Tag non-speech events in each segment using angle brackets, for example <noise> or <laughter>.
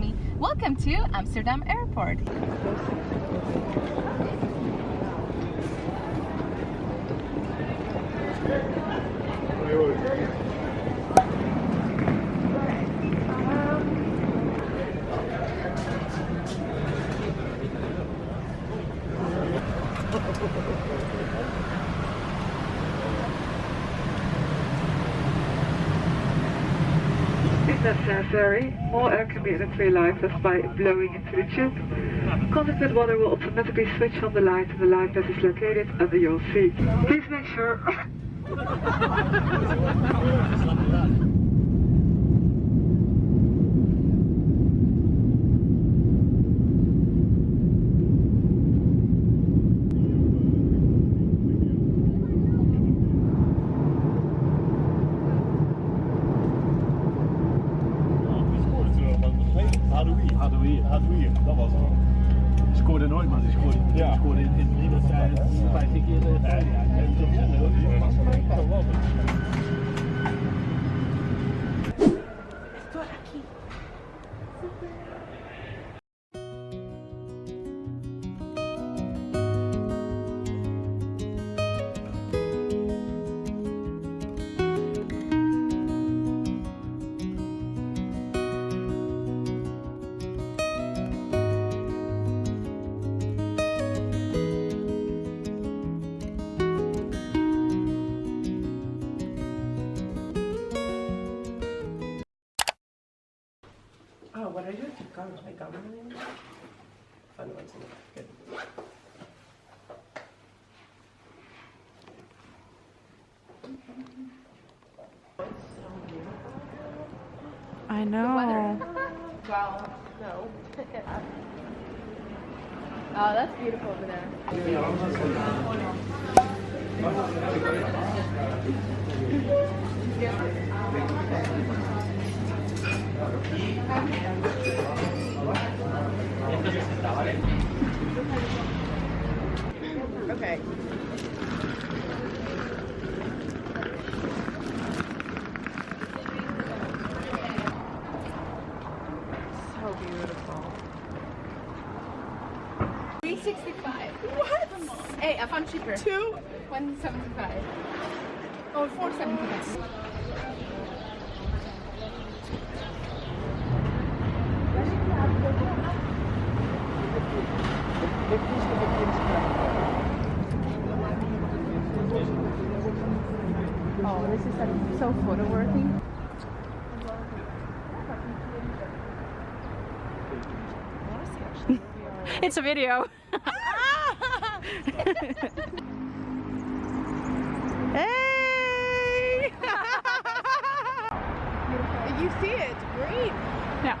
me. Welcome to Amsterdam Airport. Ferry. More air can be easily live just by blowing into the tube. Contact water will automatically switch on the light and the light that is located under your seat. Please make sure <laughs> Hadouи. Hadoui. Hadoui. Dat was het. Ik scoorde nooit, maar ik scoorde, Ja. scoorde in, in drie wedstrijden, vijftien keer. eh, Ja, ja, ja. I know. Wow. No. <laughs> oh, that's beautiful over there. <laughs> So beautiful. 365. What? Hey, I found cheaper. Two. 175. Oh, 475. Oh, this is like so photo worthy. <laughs> It's a video. <laughs> <laughs> hey! <laughs> You see it? It's green. yeah.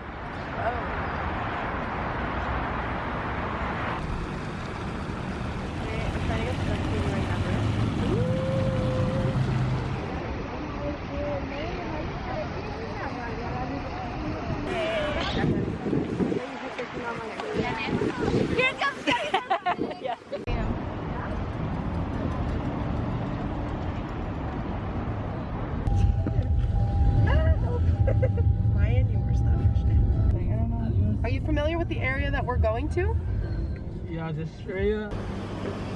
I'm trying to get the continuing number. Ryan, you were stuff. Are you familiar with the area that we're going to? Australia.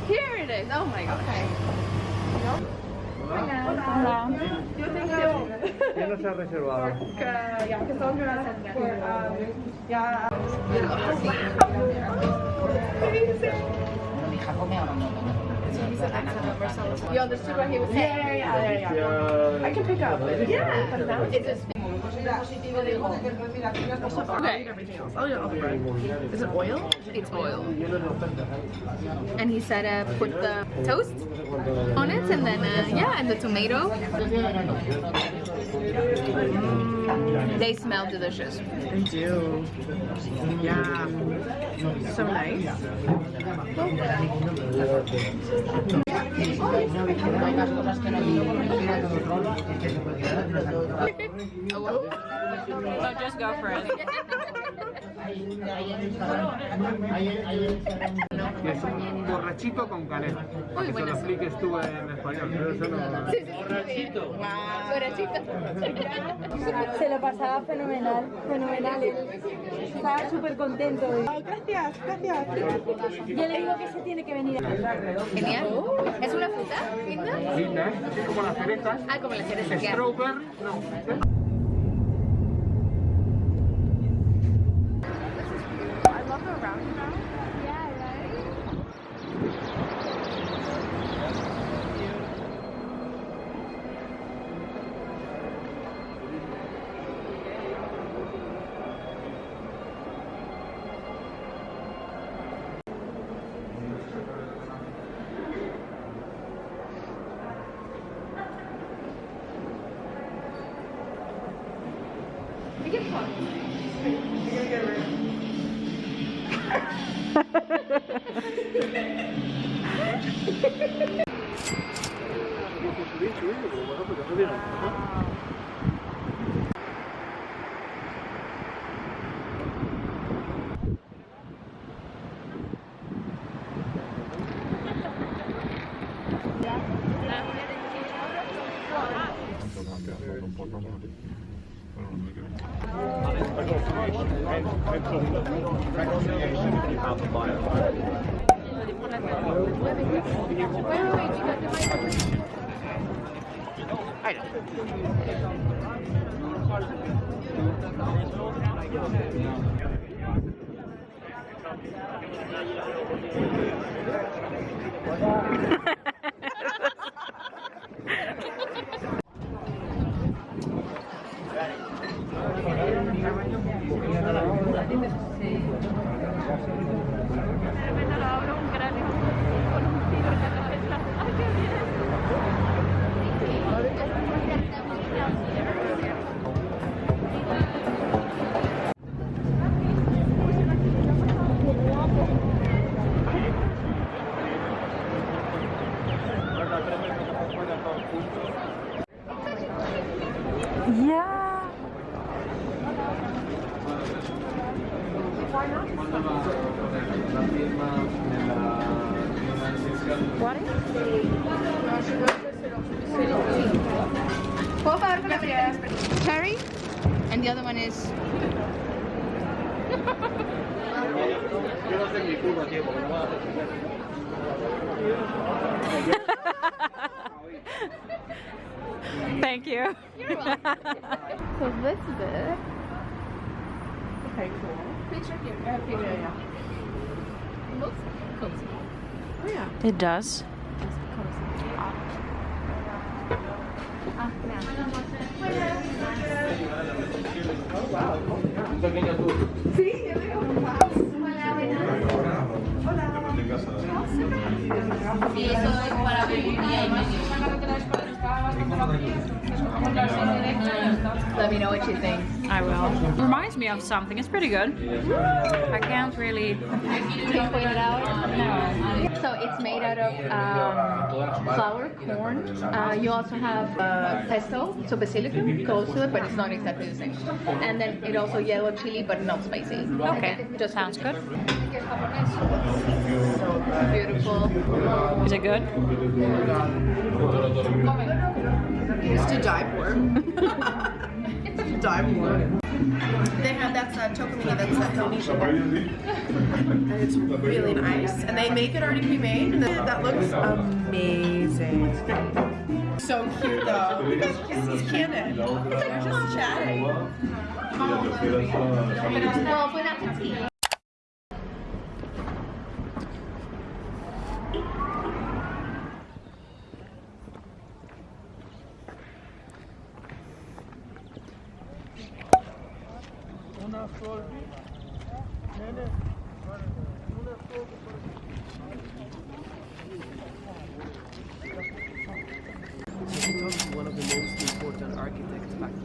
Here it is. Oh my god. Okay. Yo tengo. ¿Quién nos ha reservado? Yeah, Cassandra for um, yeah. You understood what he was saying? Yeah, yeah, yeah, yeah. I can pick up. Yeah, but now it's just. Okay. Everything else. Oh yeah. Is it oil? It's oil. And he said uh, put the toast on it and then, uh, yeah, and the tomato. Mm, they smell delicious. They do. Yeah. So nice. <laughs> So just go for it. <laughs> Que es un borrachito con canela. Muy que se lo expliques tú en español. Pero eso no... Sí, sí, Borrachito. Borrachito. Se lo pasaba fenomenal, fenomenal. Estaba súper contento. gracias, gracias. Yo le digo que se tiene que venir. Genial. ¿Es una fruta linda? Linda, ¿eh? Así como las cerezas. Ah, como la cereza. ya. Strawberry, no. よし! Thank you. You're welcome. <laughs> so this is it. Okay, cool. Picture here. Uh, picture, yeah. It looks cozy. Oh yeah. It does. It's cozy. Ah. Yeah. Let me know what you think. I will. Reminds me of something. It's pretty good. I can't really. pinpoint it out? No. So it's made out of um, flour, corn. Uh, you also have uh, pesto, so basilicum goes to it, but it's not exactly the same. And then it also yellow chili, but not spicy. Okay, Just for sounds good. So beautiful. Is it good? It's to die for. It's to die for. They have that's uh, chocomini, that's that healthy sugar. And it's really nice. And they make it already pre-made, and that that looks amazing. So cute though. This is Cannon. They're just chatting. Well,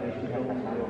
可以去看一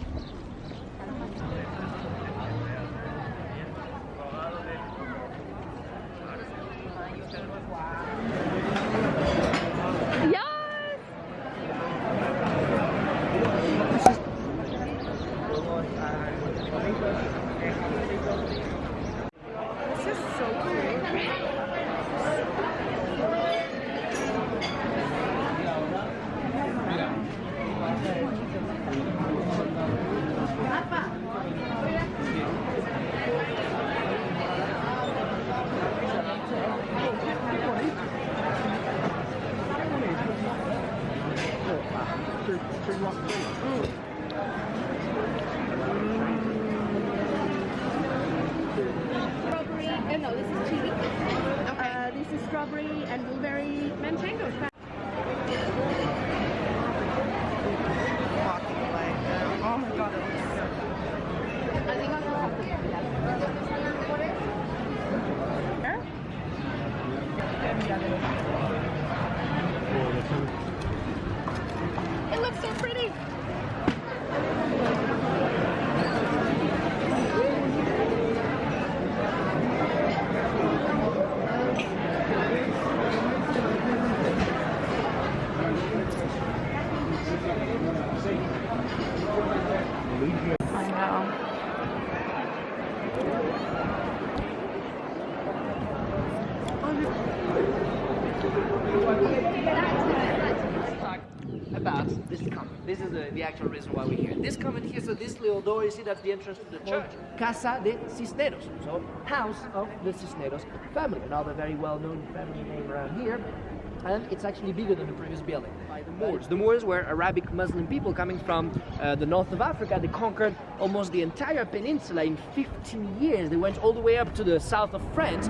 This is so cool. Strawberry, uh, no, this is chili. Uh, this is strawberry and blueberry manchego. Walking away. Oh my god, it looks so I think I'll have It looks so pretty. I know. talk this convent. This is the, the actual reason why we're here. This convent here, so this little door, you see that's the entrance to the church. Casa de Cisneros, so house of the Cisneros family, another very well-known family name around here. And it's actually bigger than the previous building by the Moors. The Moors were Arabic Muslim people coming from uh, the north of Africa. They conquered almost the entire peninsula in 15 years. They went all the way up to the south of France.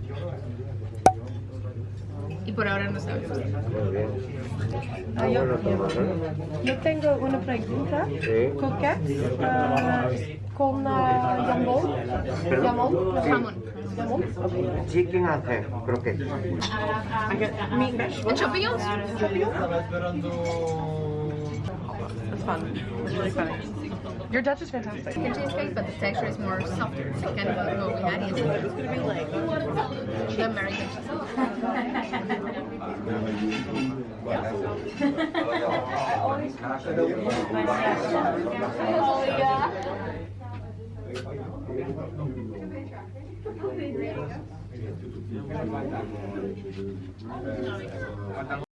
Y por ahora no sabemos. Yo tengo una pregunta. Coquette ah, con ah, jambon. Jambon. Jamón. Jambon. Okay. Chicken and ham, croquette. I get meat and vegetables. And champignons? That's fun. It's really funny. Your Dutch is fantastic. The cheesecake, but the texture is more softer. So kind of like what we had yesterday. It's gonna be like the American This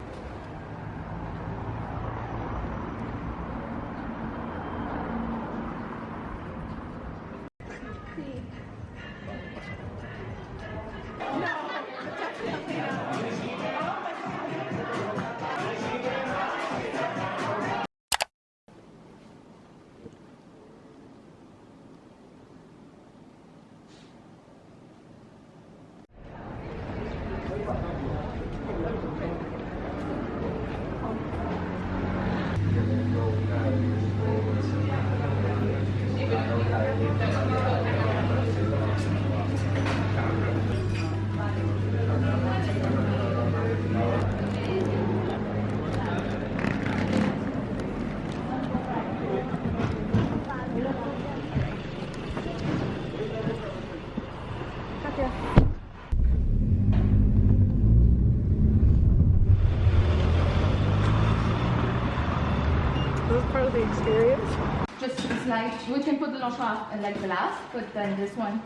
The launch off uh, like the last, but then this one.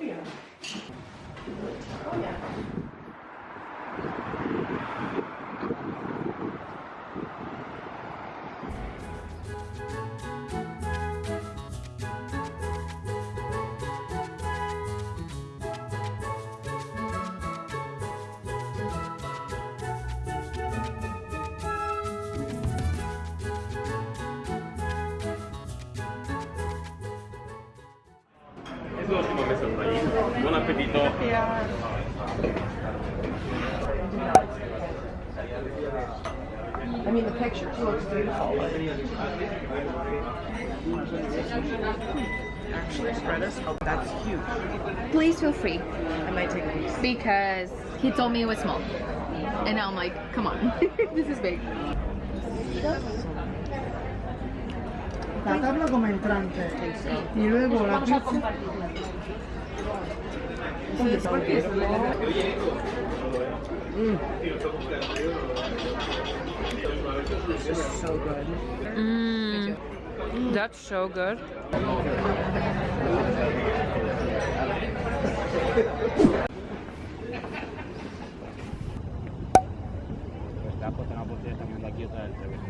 Es oh, ahí. Buen apetito. I mean, the picture looks beautiful. Actually, spread us. Oh, that's huge. Please feel free, I might take a piece. because he told me it was small, and now I'm like, come on, <laughs> this is big. La tabla como entrante. Y luego la pizza. This is so good. Mm, that's so good. Está cerveza,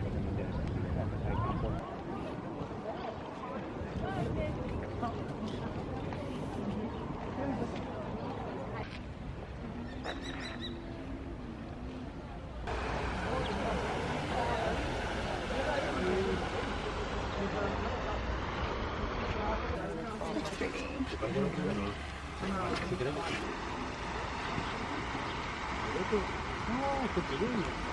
entonces no tienes. Hay campo. Ah, qué pequeño.